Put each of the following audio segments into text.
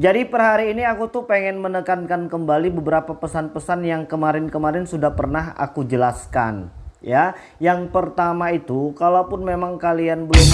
Jadi per hari ini aku tuh pengen menekankan kembali beberapa pesan-pesan yang kemarin-kemarin sudah pernah aku jelaskan ya. Yang pertama itu kalaupun memang kalian belum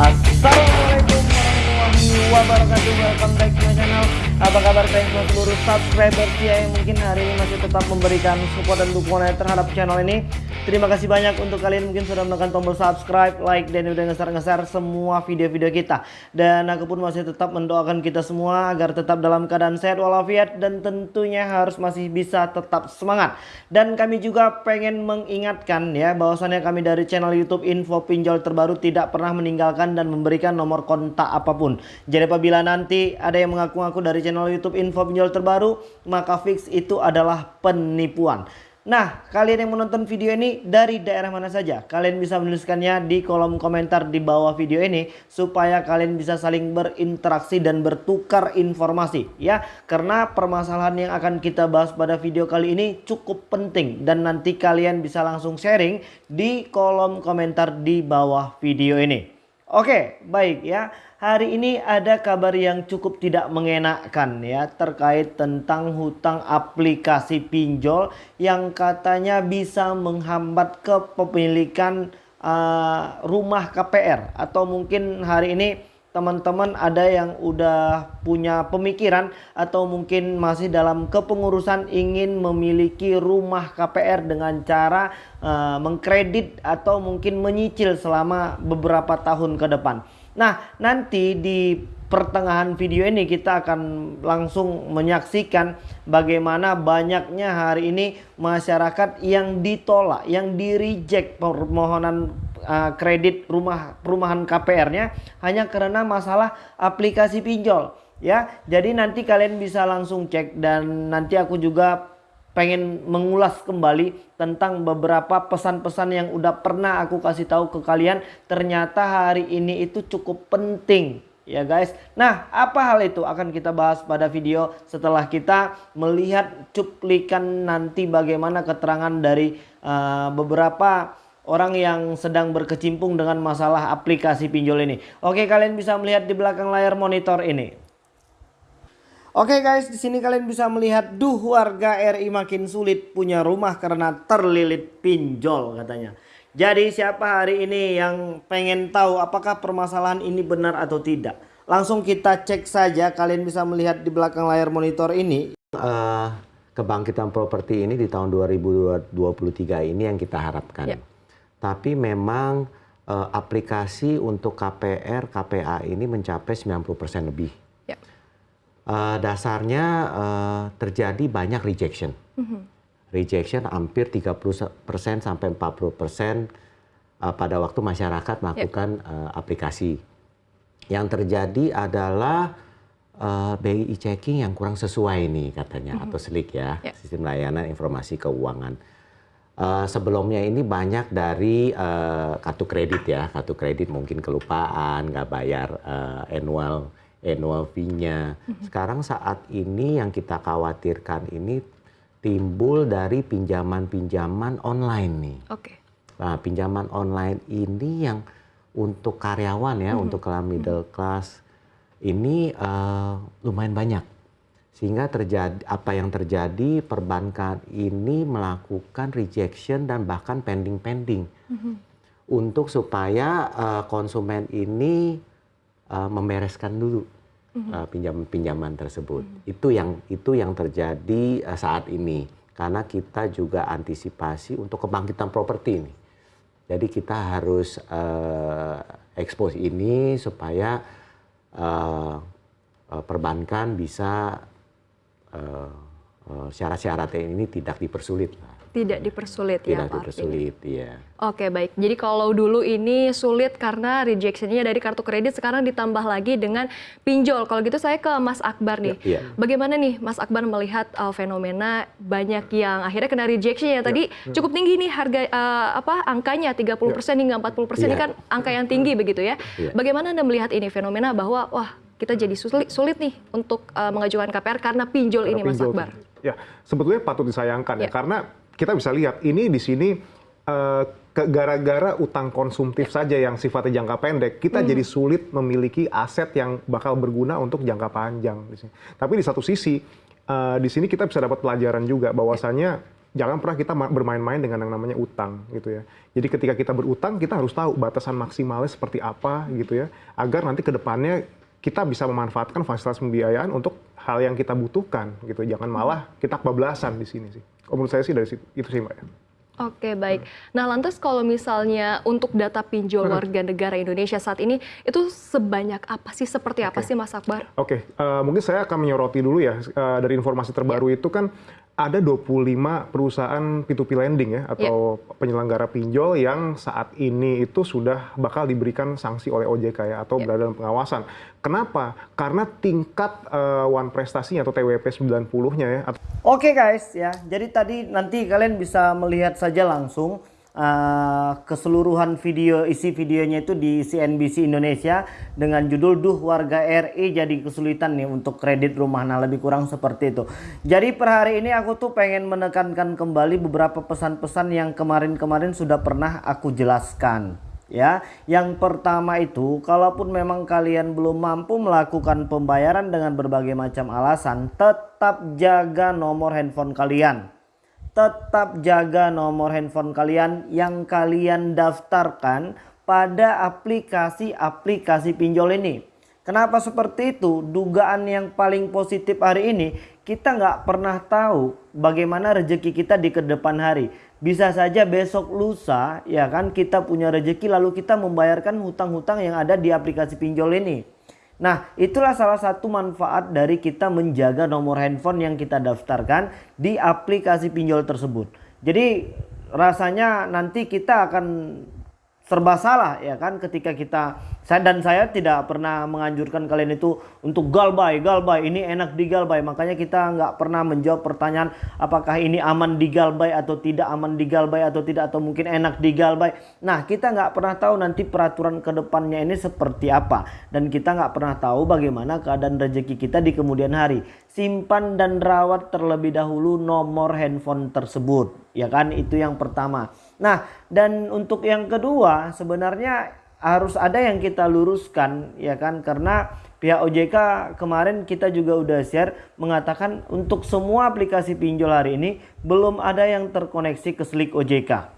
Assalamualaikum warahmatullahi wabarakatuh. Welcome back to my channel. Apa kabar kalian semua seluruh subscriber yang mungkin hari ini masih tetap memberikan support dan dukungan terhadap channel ini Terima kasih banyak untuk kalian mungkin sudah menekan tombol subscribe, like, dan udah ngeser-ngeser semua video-video kita. Dan aku pun masih tetap mendoakan kita semua agar tetap dalam keadaan sehat walafiat dan tentunya harus masih bisa tetap semangat. Dan kami juga pengen mengingatkan ya bahwasannya kami dari channel YouTube Info Pinjol Terbaru tidak pernah meninggalkan dan memberikan nomor kontak apa pun. Jadi apabila nanti ada yang mengaku-ngaku dari channel YouTube Info Pinjol Terbaru, maka fix itu adalah penipuan. Nah, kalian yang menonton video ini dari daerah mana saja? Kalian bisa menuliskannya di kolom komentar di bawah video ini supaya kalian bisa saling berinteraksi dan bertukar informasi ya. Karena permasalahan yang akan kita bahas pada video kali ini cukup penting dan nanti kalian bisa langsung sharing di kolom komentar di bawah video ini. Oke, baik ya. Hari ini ada kabar yang cukup tidak mengenakkan ya terkait tentang hutang aplikasi pinjol yang katanya bisa menghambat kepemilikan uh, rumah KPR atau mungkin hari ini teman-teman ada yang udah punya pemikiran atau mungkin masih dalam kepengurusan ingin memiliki rumah KPR dengan cara uh, mengkredit atau mungkin menyicil selama beberapa tahun ke depan. Nah, nanti di pertengahan video ini kita akan langsung menyaksikan bagaimana banyaknya hari ini masyarakat yang ditolak, yang di reject permohonan uh, kredit rumah perumahan KPR-nya hanya karena masalah aplikasi pinjol ya. Jadi nanti kalian bisa langsung cek dan nanti aku juga pengen mengulas kembali tentang beberapa pesan-pesan yang udah pernah aku kasih tahu ke kalian ternyata hari ini itu cukup penting ya guys. Nah, apa hal itu akan kita bahas pada video setelah kita melihat cuplikan nanti bagaimana keterangan dari uh, beberapa orang yang sedang berkecimpung dengan masalah aplikasi pinjol ini. Oke, kalian bisa melihat di belakang layar monitor ini. Oke guys, di sini kalian bisa melihat duh warga RI makin sulit punya rumah karena terlilit pinjol katanya. Jadi siapa hari ini yang pengen tahu apakah permasalahan ini benar atau tidak? Langsung kita cek saja. Kalian bisa melihat di belakang layar monitor ini. Uh, kebangkitan properti ini di tahun 2023 ini yang kita harapkan. Ya. Tapi memang uh, aplikasi untuk KPR, KPA ini mencapai 90% lebih. Ya. Uh, dasarnya uh, terjadi banyak rejection. Mm -hmm rejection hampir 30% sampai 40% uh, pada waktu masyarakat melakukan yep. uh, aplikasi. Yang terjadi adalah uh, BI checking yang kurang sesuai nih katanya mm -hmm. atau SLIK ya, yep. sistem layanan informasi keuangan. Uh, sebelumnya ini banyak dari uh, kartu kredit ya, kartu kredit mungkin kelupaan, nggak bayar uh, annual annual fee-nya. Mm -hmm. Sekarang saat ini yang kita khawatirkan ini timbul dari pinjaman-pinjaman online nih. Oke. Okay. Nah, pinjaman online ini yang untuk karyawan ya, -hmm. untuk kelas middle class ini uh, lumayan banyak. Sehingga terjadi apa yang terjadi perbankan ini melakukan rejection dan bahkan pending-pending. -hmm. Untuk supaya uh, konsumen ini uh, membereskan dulu mm-hmm. uh, pinjaman-pinjaman tersebut. Mm-hmm. Itu yang itu yang terjadi uh, saat ini karena kita juga antisipasi untuk kebangkitan properti ini. Jadi kita harus uh, expose ini supaya uh, uh, perbankan bisa uh, uh, syarat-syarat ini tidak dipersulit. Tidak dipersulit Tidak ya Tidak dipersulit, iya. Oke baik, jadi kalau dulu ini sulit karena rejectionnya dari kartu kredit, sekarang ditambah lagi dengan pinjol. Kalau gitu saya ke Mas Akbar nih. Ya, ya. Bagaimana nih Mas Akbar melihat uh, fenomena banyak yang akhirnya kena rejection ya tadi ya. cukup tinggi nih harga uh, apa angkanya 30% ya. hingga 40% ya. ini kan angka yang tinggi begitu ya. ya. Bagaimana Anda melihat ini fenomena bahwa wah kita jadi sulit, sulit nih untuk uh, mengajukan KPR karena pinjol karena ini pinjol. Mas Akbar? Ya, sebetulnya patut disayangkan ya, ya karena kita bisa lihat ini di sini uh, gara-gara utang konsumtif saja yang sifatnya jangka pendek, kita hmm. jadi sulit memiliki aset yang bakal berguna untuk jangka panjang. Tapi di satu sisi, uh, di sini kita bisa dapat pelajaran juga bahwasanya jangan pernah kita bermain-main dengan yang namanya utang gitu ya. Jadi ketika kita berutang, kita harus tahu batasan maksimalnya seperti apa gitu ya, agar nanti ke depannya kita bisa memanfaatkan fasilitas pembiayaan untuk hal yang kita butuhkan gitu. Jangan malah kita kebablasan di sini sih. Menurut saya sih dari situ, itu sih Mbak ya. Oke baik. Nah lantas kalau misalnya untuk data pinjol warga negara Indonesia saat ini itu sebanyak apa sih? Seperti apa okay. sih Mas Akbar? Oke, okay. uh, eh, mungkin saya akan menyoroti dulu ya uh, dari informasi terbaru yeah. itu kan ada 25 perusahaan P2P lending ya atau yeah. penyelenggara pinjol yang saat ini itu sudah bakal diberikan sanksi oleh OJK ya atau yeah. berada dalam pengawasan. Kenapa? Karena tingkat uh, one prestasinya atau TWP 90-nya ya. Oke okay guys ya. Jadi tadi nanti kalian bisa melihat saja langsung uh, keseluruhan video isi videonya itu di CNBC Indonesia dengan judul Duh Warga RI jadi kesulitan nih untuk kredit rumah. Nah lebih kurang seperti itu. Jadi per hari ini aku tuh pengen menekankan kembali beberapa pesan-pesan yang kemarin-kemarin sudah pernah aku jelaskan ya. Yang pertama itu kalaupun memang kalian belum mampu melakukan pembayaran dengan berbagai macam alasan tetap jaga nomor handphone kalian tetap jaga nomor handphone kalian yang kalian daftarkan pada aplikasi-aplikasi pinjol ini. Kenapa seperti itu? Dugaan yang paling positif hari ini kita nggak pernah tahu bagaimana rezeki kita di ke depan hari. Bisa saja besok lusa ya kan kita punya rezeki lalu kita membayarkan hutang-hutang yang ada di aplikasi pinjol ini. Nah, itulah salah satu manfaat dari kita menjaga nomor handphone yang kita daftarkan di aplikasi pinjol tersebut. Jadi rasanya nanti kita akan serba salah ya kan ketika kita saya dan saya tidak pernah menganjurkan kalian itu untuk galbay galbay ini enak di galbay makanya kita nggak pernah menjawab pertanyaan apakah ini aman di galbay atau tidak aman di galbay atau tidak atau mungkin enak di galbay nah kita nggak pernah tahu nanti peraturan ke depannya ini seperti apa. Dan kita nggak pernah tahu bagaimana keadaan rezeki kita di kemudian hari. Simpan dan rawat terlebih dahulu nomor handphone tersebut ya kan? Itu yang pertama Nah, dan untuk yang kedua sebenarnya harus ada yang kita luruskan ya kan karena pihak OJK kemarin kita juga udah share mengatakan untuk semua aplikasi pinjol hari ini belum ada yang terkoneksi ke Slik OJK.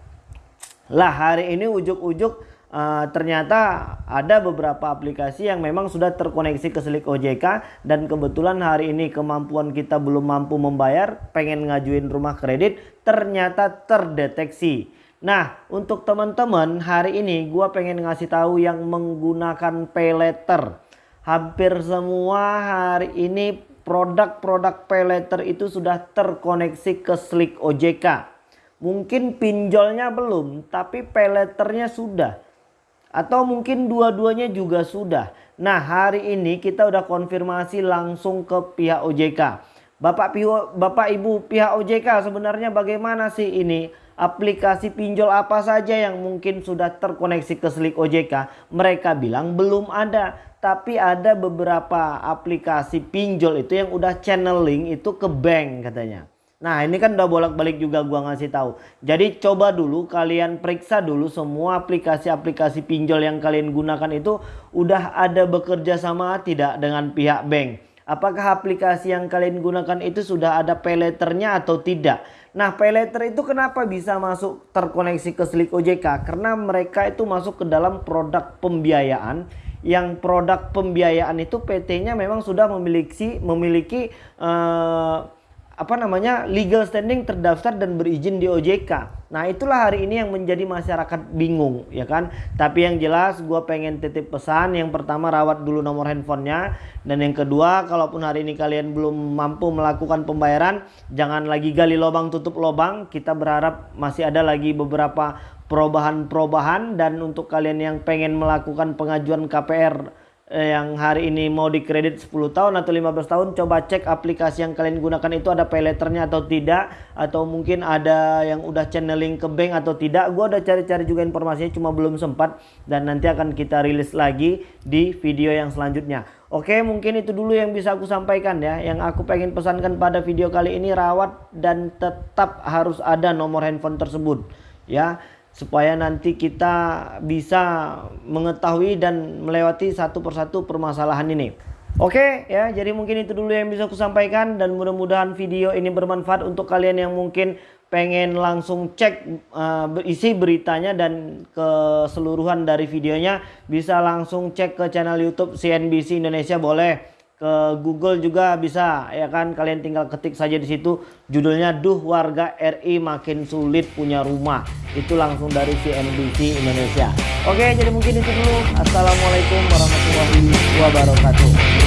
Lah hari ini ujuk-ujuk uh, ternyata ada beberapa aplikasi yang memang sudah terkoneksi ke Slik OJK dan kebetulan hari ini kemampuan kita belum mampu membayar, pengen ngajuin rumah kredit ternyata terdeteksi. Nah, untuk teman-teman hari ini gue pengen ngasih tahu yang menggunakan pay letter. Hampir semua hari ini produk-produk pay letter itu sudah terkoneksi ke Slick OJK. Mungkin pinjolnya belum, tapi pay letternya sudah. Atau mungkin dua-duanya juga sudah. Nah, hari ini kita udah konfirmasi langsung ke pihak OJK. Bapak, Bapak Ibu pihak OJK sebenarnya bagaimana sih ini? Aplikasi pinjol apa saja yang mungkin sudah terkoneksi ke Slik OJK? Mereka bilang belum ada. Tapi ada beberapa aplikasi pinjol itu yang udah channeling itu ke bank katanya. Nah ini kan udah bolak-balik juga gua ngasih tahu. Jadi coba dulu kalian periksa dulu semua aplikasi-aplikasi pinjol yang kalian gunakan itu udah ada bekerja sama tidak dengan pihak bank. Apakah aplikasi yang kalian gunakan itu sudah ada pay atau tidak? Nah, paylater itu kenapa bisa masuk terkoneksi ke Slik OJK? Karena mereka itu masuk ke dalam produk pembiayaan yang produk pembiayaan itu PT-nya memang sudah memiliki memiliki uh, apa namanya legal standing terdaftar dan berizin di OJK. Nah itulah hari ini yang menjadi masyarakat bingung ya kan. Tapi yang jelas gue pengen titip pesan yang pertama rawat dulu nomor handphonenya. Dan yang kedua kalaupun hari ini kalian belum mampu melakukan pembayaran jangan lagi gali lubang tutup lubang. Kita berharap masih ada lagi beberapa perubahan-perubahan dan untuk kalian yang pengen melakukan pengajuan KPR yang hari ini mau dikredit 10 tahun atau 15 tahun coba cek aplikasi yang kalian gunakan itu ada pay letternya atau tidak atau mungkin ada yang udah channeling ke bank atau tidak. Gua udah cari-cari juga informasinya cuma belum sempat dan nanti akan kita rilis lagi di video yang selanjutnya. Oke mungkin itu dulu yang bisa aku sampaikan ya. Yang aku pengen pesankan pada video kali ini rawat dan tetap harus ada nomor handphone tersebut ya supaya nanti kita bisa mengetahui dan melewati satu persatu permasalahan ini. Oke ya, jadi mungkin itu dulu yang bisa aku sampaikan. Dan mudah-mudahan video ini bermanfaat untuk kalian yang mungkin pengen langsung cek uh, isi beritanya dan keseluruhan dari videonya. Bisa langsung cek ke channel YouTube CNBC Indonesia boleh ke Google juga bisa ya kan? Kalian tinggal ketik saja di situ judulnya duh warga RI makin sulit punya rumah. Itu langsung dari CNBC Indonesia. Oke jadi mungkin itu dulu. Assalamualaikum warahmatullahi wabarakatuh